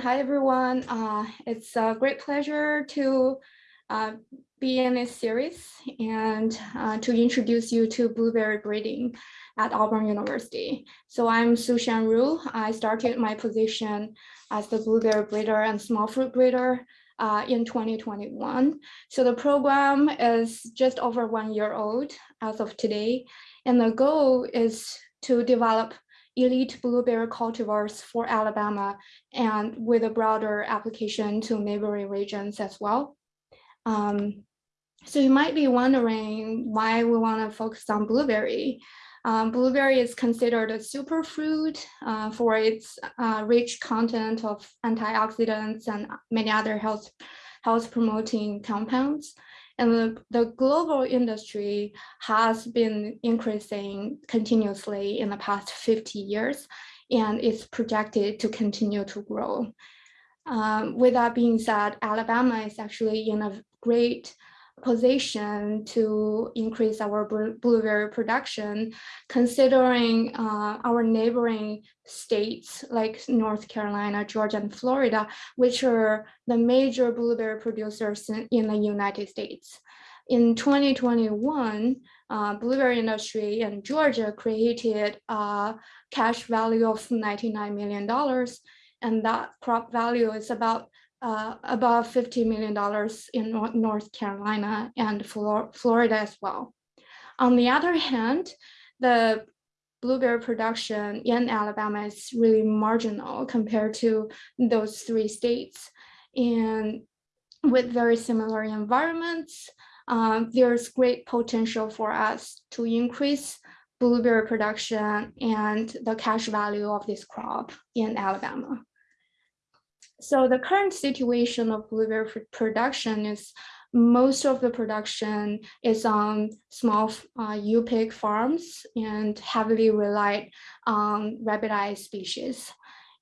Hi, everyone. Uh, it's a great pleasure to uh, be in this series and uh, to introduce you to blueberry breeding at Auburn University. So I'm Su-Shan Ru. I started my position as the blueberry breeder and small fruit breeder uh, in 2021. So the program is just over one year old as of today. And the goal is to develop elite blueberry cultivars for Alabama and with a broader application to neighboring regions as well. Um, so you might be wondering why we want to focus on blueberry. Um, blueberry is considered a superfruit uh, for its uh, rich content of antioxidants and many other health, health promoting compounds. And the, the global industry has been increasing continuously in the past 50 years, and it's projected to continue to grow. Um, with that being said, Alabama is actually in a great position to increase our blueberry production, considering uh, our neighboring states like North Carolina, Georgia, and Florida, which are the major blueberry producers in, in the United States. In 2021, uh, blueberry industry in Georgia created a cash value of $99 million, and that crop value is about uh, above $50 million in North Carolina and Florida as well. On the other hand, the blueberry production in Alabama is really marginal compared to those three states. And with very similar environments, um, there's great potential for us to increase blueberry production and the cash value of this crop in Alabama. So the current situation of blueberry production is most of the production is on small uh, U-pick farms and heavily relied on rabbit species.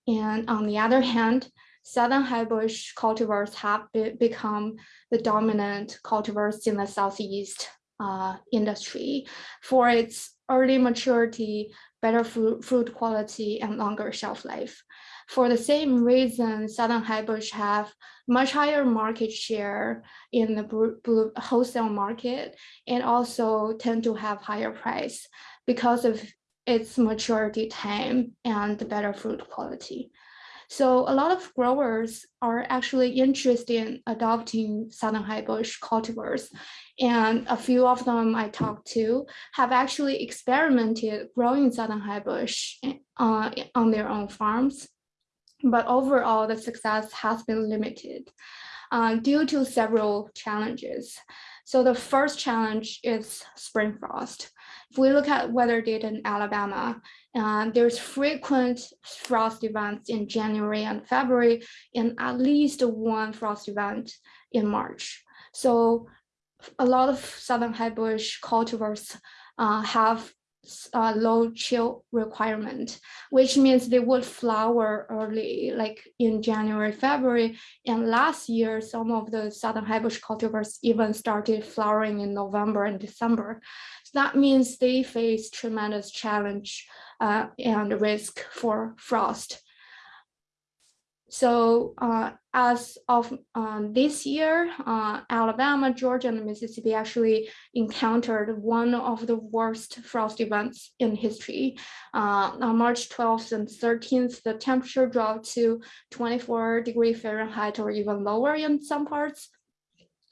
And on the other hand, Southern highbush cultivars have be become the dominant cultivars in the Southeast uh, industry for its early maturity, better fruit, fruit quality, and longer shelf life. For the same reason, Southern Highbush have much higher market share in the wholesale market and also tend to have higher price because of its maturity time and the better fruit quality. So a lot of growers are actually interested in adopting Southern Highbush cultivars. And a few of them I talked to have actually experimented growing Southern Highbush uh, on their own farms but overall the success has been limited uh, due to several challenges. So the first challenge is spring frost. If we look at weather data in Alabama, uh, there's frequent frost events in January and February and at least one frost event in March. So a lot of Southern highbush cultivars uh, have uh, low chill requirement, which means they would flower early, like in January, February. And last year, some of the southern highbush cultivars even started flowering in November and December. So that means they face tremendous challenge uh, and risk for frost. So uh, as of um, this year, uh, Alabama, Georgia, and Mississippi actually encountered one of the worst frost events in history. Uh, on March 12th and 13th, the temperature dropped to 24 degree Fahrenheit or even lower in some parts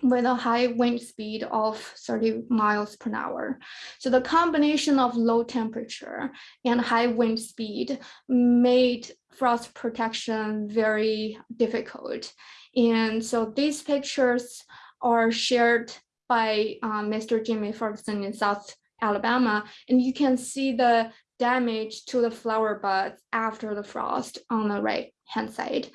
with a high wind speed of 30 miles per hour. So the combination of low temperature and high wind speed made frost protection very difficult. And so these pictures are shared by um, Mr. Jimmy Ferguson in South Alabama, and you can see the damage to the flower buds after the frost on the right hand side.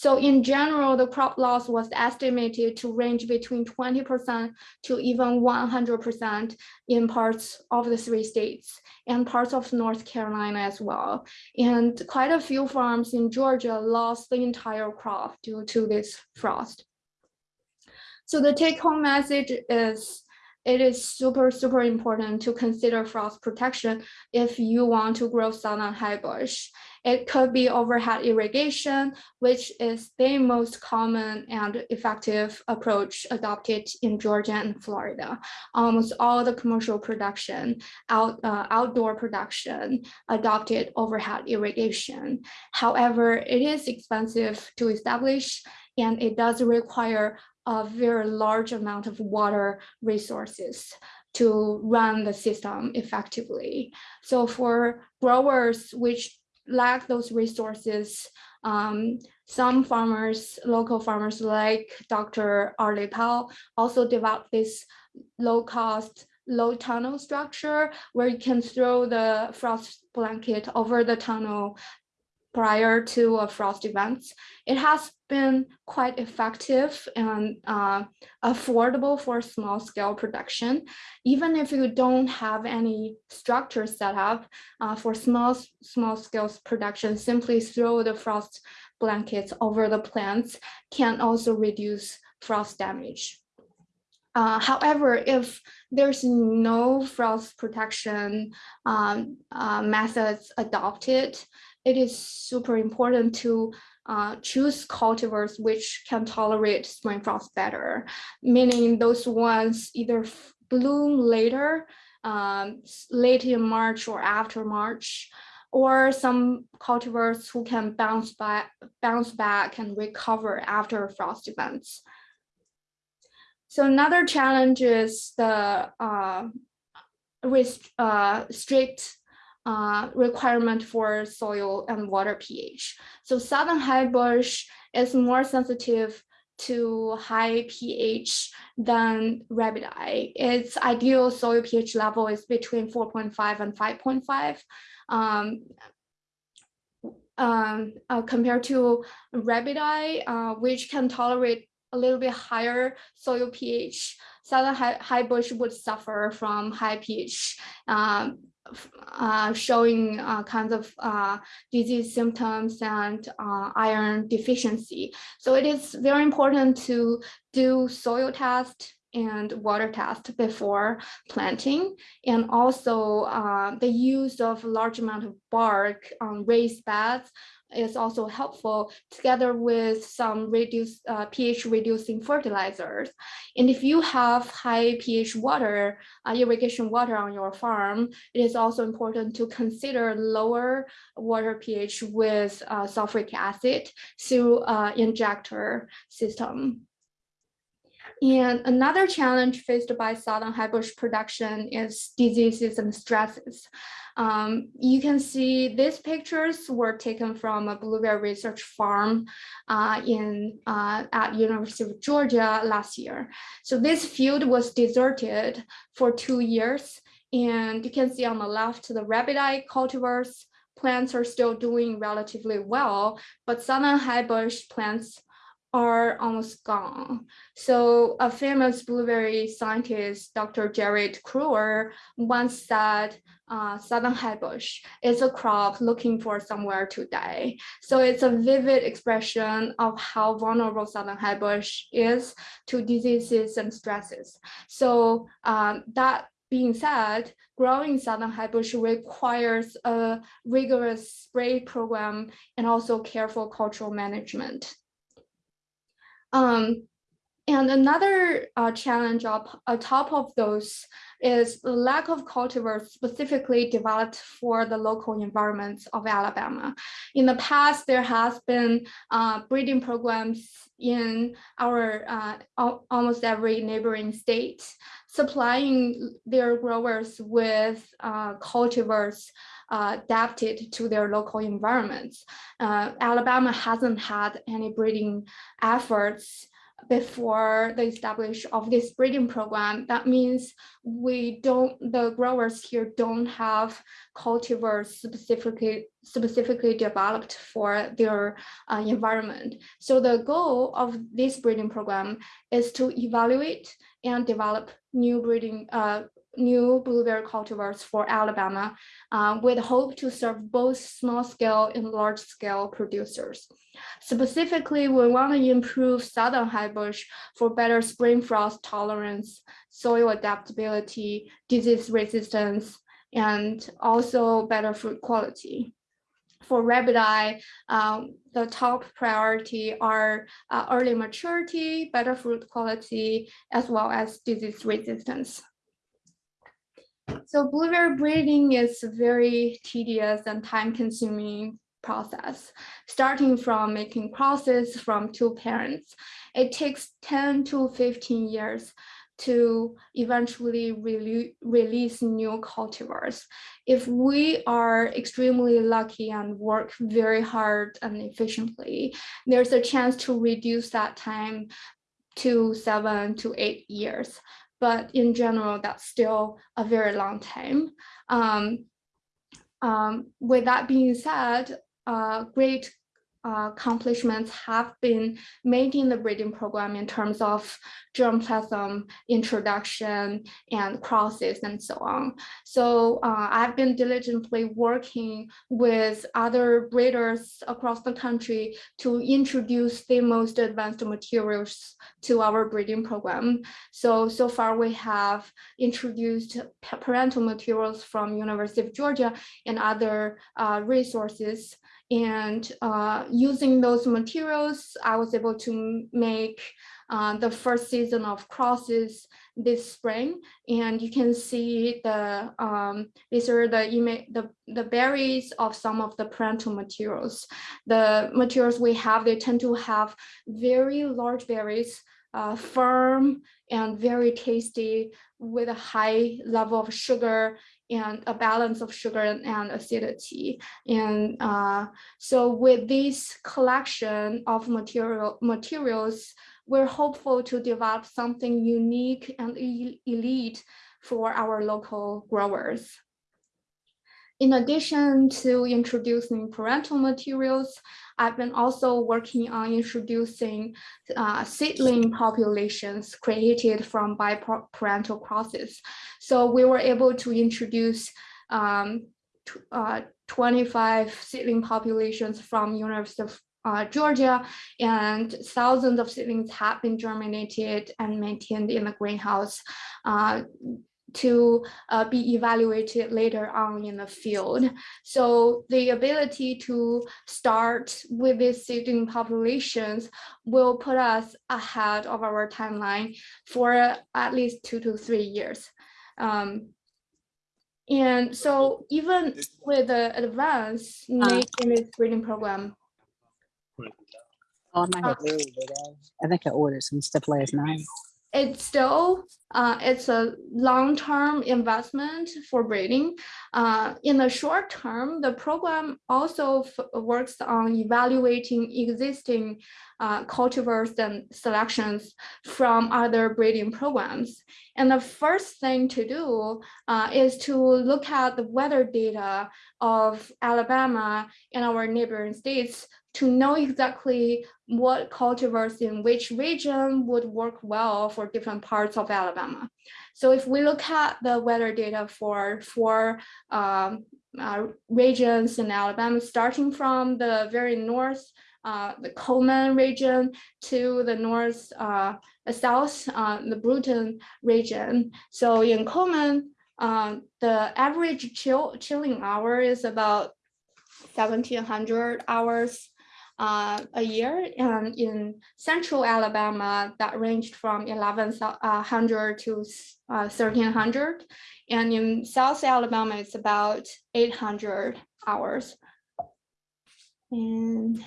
So in general, the crop loss was estimated to range between 20% to even 100% in parts of the three states and parts of North Carolina as well. And quite a few farms in Georgia lost the entire crop due to this frost. So the take home message is it is super, super important to consider frost protection if you want to grow southern highbush. It could be overhead irrigation, which is the most common and effective approach adopted in Georgia and Florida. Almost all the commercial production, out, uh, outdoor production adopted overhead irrigation. However, it is expensive to establish and it does require a very large amount of water resources to run the system effectively. So for growers which lack those resources, um, some farmers, local farmers like Dr. Arlie Powell also developed this low cost, low tunnel structure where you can throw the frost blanket over the tunnel prior to a frost event. It has been quite effective and uh, affordable for small scale production. Even if you don't have any structure set up uh, for small, small scale production, simply throw the frost blankets over the plants can also reduce frost damage. Uh, however, if there's no frost protection um, uh, methods adopted, it is super important to uh, choose cultivars which can tolerate spring frost better, meaning those ones either bloom later, um, late in March or after March, or some cultivars who can bounce back, bounce back and recover after frost events. So another challenge is the uh, uh, strict uh, requirement for soil and water pH. So southern high bush is more sensitive to high pH than rabbit eye. Its ideal soil pH level is between 4.5 and 5.5. Um, um, uh, compared to rabbit eye, uh, which can tolerate a little bit higher soil pH, southern high, high bush would suffer from high pH um, uh, showing uh, kinds of uh, disease symptoms and uh, iron deficiency. So it is very important to do soil test and water test before planting and also uh, the use of a large amount of bark on raised beds is also helpful together with some reduce, uh, pH reducing fertilizers. And if you have high pH water, uh, irrigation water on your farm, it is also important to consider lower water pH with uh, sulfuric acid through injector system. And another challenge faced by southern high bush production is diseases and stresses. Um, you can see these pictures were taken from a blueberry research farm uh, in uh, at University of Georgia last year. So this field was deserted for two years. And you can see on the left, the rabbit eye cultivars plants are still doing relatively well, but southern high bush plants are almost gone. So a famous blueberry scientist, Dr. Gerard Krewer, once said, uh, southern bush is a crop looking for somewhere to die. So it's a vivid expression of how vulnerable southern bush is to diseases and stresses. So um, that being said, growing southern bush requires a rigorous spray program and also careful cultural management. Um, and another uh, challenge up on top of those is the lack of cultivars specifically developed for the local environments of Alabama. In the past, there has been uh, breeding programs in our uh, almost every neighboring state, supplying their growers with uh, cultivars adapted to their local environments. Uh, Alabama hasn't had any breeding efforts before the establishment of this breeding program. That means we don't, the growers here don't have cultivars specifically specifically developed for their uh, environment. So the goal of this breeding program is to evaluate and develop new breeding uh, new blueberry cultivars for Alabama uh, with hope to serve both small scale and large scale producers. Specifically, we want to improve southern high bush for better spring frost tolerance, soil adaptability, disease resistance, and also better fruit quality. for rabbit eye, um, the top priority are uh, early maturity, better fruit quality, as well as disease resistance. So blueberry breeding is a very tedious and time consuming process, starting from making crosses from two parents. It takes 10 to 15 years to eventually re release new cultivars. If we are extremely lucky and work very hard and efficiently, there's a chance to reduce that time to seven to eight years. But in general, that's still a very long time. Um, um, with that being said, uh, great uh, accomplishments have been made in the breeding program in terms of germplasm introduction and crosses and so on. So uh, I've been diligently working with other breeders across the country to introduce the most advanced materials to our breeding program. So, so far we have introduced parental materials from University of Georgia and other uh, resources and uh, using those materials, I was able to make uh, the first season of crosses this spring. And you can see the um, these are the, the the berries of some of the parental materials. The materials we have, they tend to have very large berries, uh, firm and very tasty with a high level of sugar and a balance of sugar and acidity. And uh, so with this collection of material materials, we're hopeful to develop something unique and elite for our local growers. In addition to introducing parental materials, I've been also working on introducing uh, seedling populations created from biparental crosses. So we were able to introduce um, uh, 25 seedling populations from University of uh, Georgia, and thousands of seedlings have been germinated and maintained in the greenhouse. Uh, to uh, be evaluated later on in the field. So the ability to start with these seedling populations will put us ahead of our timeline for at least two to three years. Um, and so even with the advanced uh, native breeding program, Oh, I, uh, I think I ordered some stuff last night it's still uh, it's a long-term investment for breeding. Uh, in the short term, the program also works on evaluating existing uh, cultivars and selections from other breeding programs. And the first thing to do uh, is to look at the weather data of Alabama and our neighboring states to know exactly what cultivars in which region would work well for different parts of Alabama. So if we look at the weather data for four um, uh, regions in Alabama, starting from the very north, uh, the Cullman region to the north, uh, the south, uh, the Brewton region. So in Cullman, uh, the average chill, chilling hour is about 1700 hours uh, a year. And in central Alabama, that ranged from 1100 to uh, 1300. And in South Alabama, it's about 800 hours. And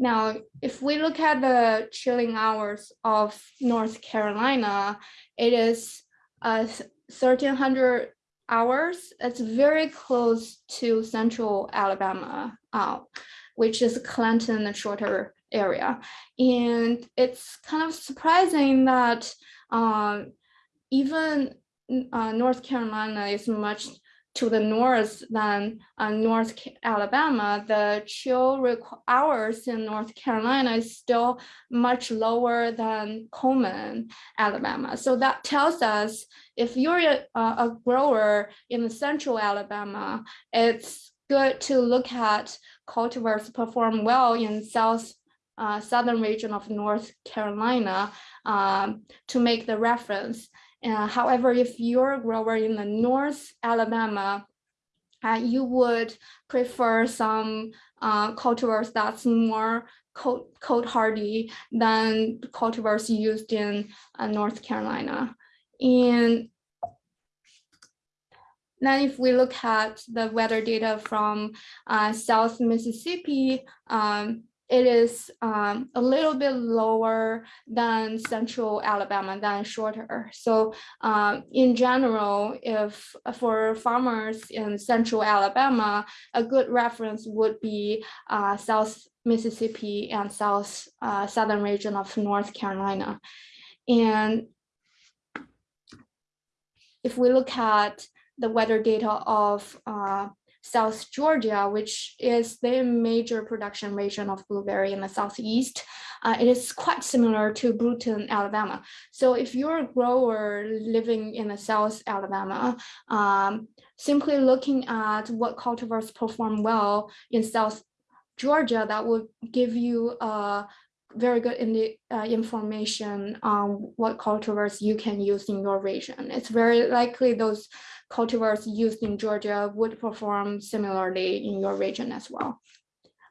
now, if we look at the chilling hours of North Carolina, it is uh, 1300 hours. It's very close to central Alabama, uh, which is Clanton, the Shorter area. And it's kind of surprising that uh, even uh, North Carolina is much to the north than uh, North Alabama, the chill hours in North Carolina is still much lower than Cullman, Alabama. So that tells us if you're a, a grower in central Alabama, it's good to look at cultivars perform well in south uh, southern region of North Carolina um, to make the reference. Uh, however, if you're a grower in the North Alabama, uh, you would prefer some uh, cultivars that's more cold, cold hardy than cultivars used in uh, North Carolina. And then if we look at the weather data from uh, South Mississippi, um, it is um, a little bit lower than central Alabama, than Shorter. So um, in general, if for farmers in central Alabama, a good reference would be uh, South Mississippi and South uh, Southern region of North Carolina. And if we look at the weather data of uh, South Georgia, which is the major production region of blueberry in the Southeast. Uh, it is quite similar to Brewton, Alabama. So if you're a grower living in the South Alabama, um, simply looking at what cultivars perform well in South Georgia, that would give you a very good in the, uh, information on what cultivars you can use in your region. It's very likely those cultivars used in Georgia would perform similarly in your region as well.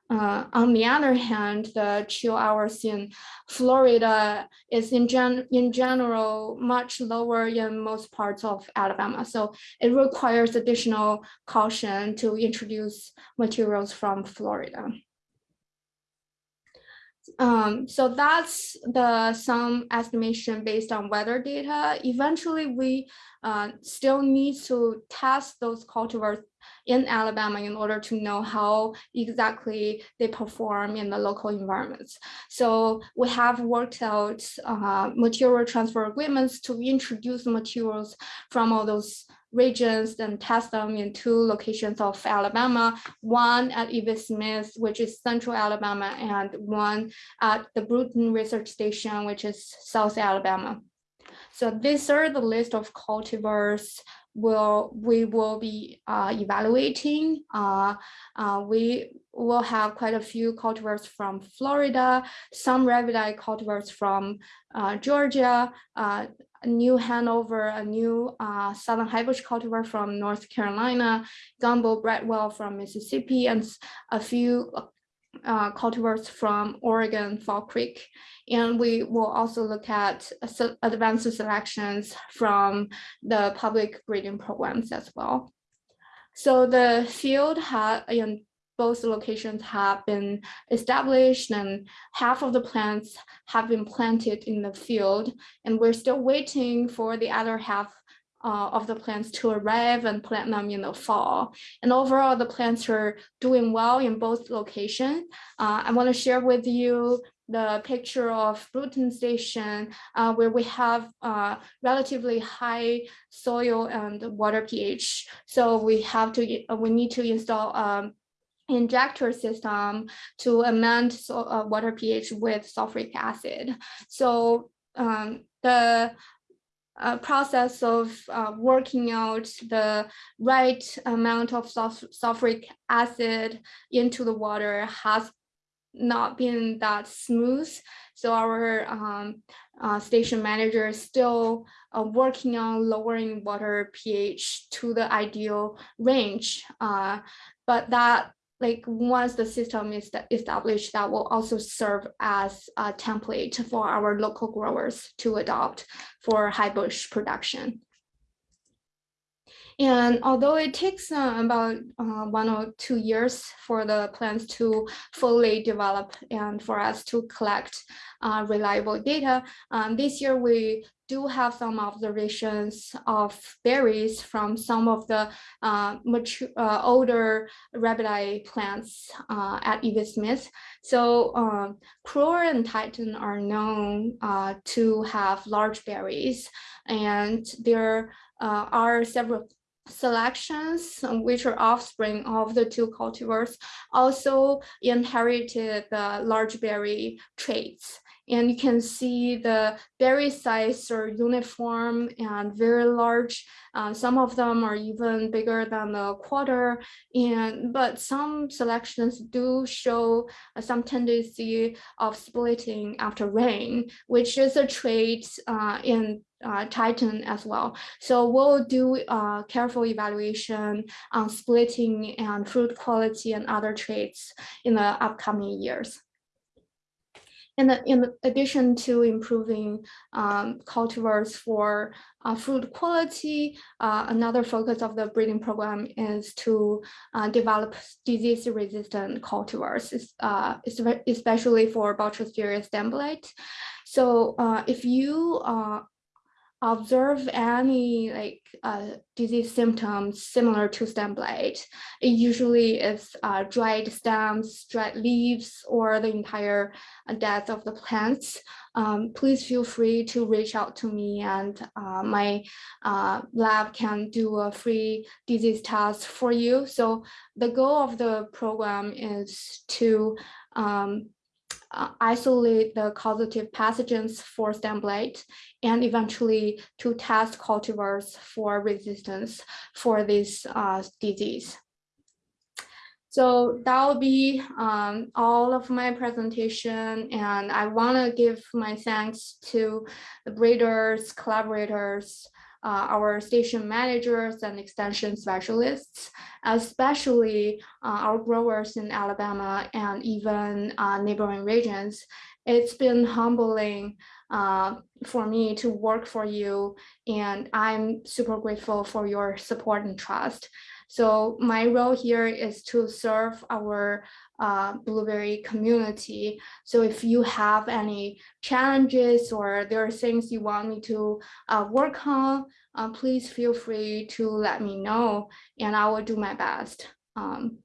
Uh, on the other hand, the chill hours in Florida is in, gen in general much lower in most parts of Alabama. So it requires additional caution to introduce materials from Florida. Um, so that's the some estimation based on weather data. Eventually, we uh, still need to test those cultivars in Alabama in order to know how exactly they perform in the local environments. So we have worked out uh, material transfer agreements to introduce materials from all those regions and test them in two locations of Alabama, one at E.V. Smith, which is central Alabama, and one at the Brewton Research Station, which is South Alabama. So these are the list of cultivars will we will be uh, evaluating. Uh, uh, we will have quite a few cultivars from Florida, some Rabbiteye cultivars from uh, Georgia, uh, New Hanover, a new uh, Southern Highbush cultivar from North Carolina, Gumbo Bradwell from Mississippi, and a few uh, cultivars from Oregon, Fall Creek. And we will also look at advanced selections from the public breeding programs as well. So the field had, both locations have been established and half of the plants have been planted in the field. And we're still waiting for the other half uh, of the plants to arrive and plant them in the fall. And overall, the plants are doing well in both locations. Uh, I want to share with you the picture of Brewton Station, uh, where we have uh, relatively high soil and water pH. So we have to, we need to install um, injector system to amend so, uh, water pH with sulfuric acid. So um, the uh, process of uh, working out the right amount of sulf sulfuric acid into the water has not been that smooth. So our um, uh, station manager is still uh, working on lowering water pH to the ideal range. Uh, but that like once the system is established, that will also serve as a template for our local growers to adopt for high bush production. And although it takes uh, about uh, one or two years for the plants to fully develop and for us to collect uh, reliable data, um, this year we do have some observations of berries from some of the uh, mature, uh, older Rabbiteye plants uh, at E.V. Smith. So um, and Titan are known uh, to have large berries, and there uh, are several selections which are offspring of the two cultivars also inherited the large berry traits and you can see the berry size are uniform and very large. Uh, some of them are even bigger than a quarter. And but some selections do show uh, some tendency of splitting after rain, which is a trait uh, in uh, Titan as well. So we'll do uh, careful evaluation on splitting and fruit quality and other traits in the upcoming years. The, in addition to improving um, cultivars for uh, fruit quality, uh, another focus of the breeding program is to uh, develop disease-resistant cultivars, uh, especially for Botrytis stem blight. So uh, if you uh, observe any like uh, disease symptoms similar to stem blight, it usually is uh, dried stems, dried leaves, or the entire uh, death of the plants. Um, please feel free to reach out to me and uh, my uh, lab can do a free disease test for you. So the goal of the program is to um, uh, isolate the causative pathogens for stem blight and eventually to test cultivars for resistance for this uh, disease. So that will be um, all of my presentation and I want to give my thanks to the breeders, collaborators, uh, our station managers and extension specialists, especially uh, our growers in Alabama and even uh, neighboring regions. It's been humbling uh, for me to work for you and I'm super grateful for your support and trust. So my role here is to serve our uh, Blueberry community. So if you have any challenges or there are things you want me to uh, work on, uh, please feel free to let me know and I will do my best. Um,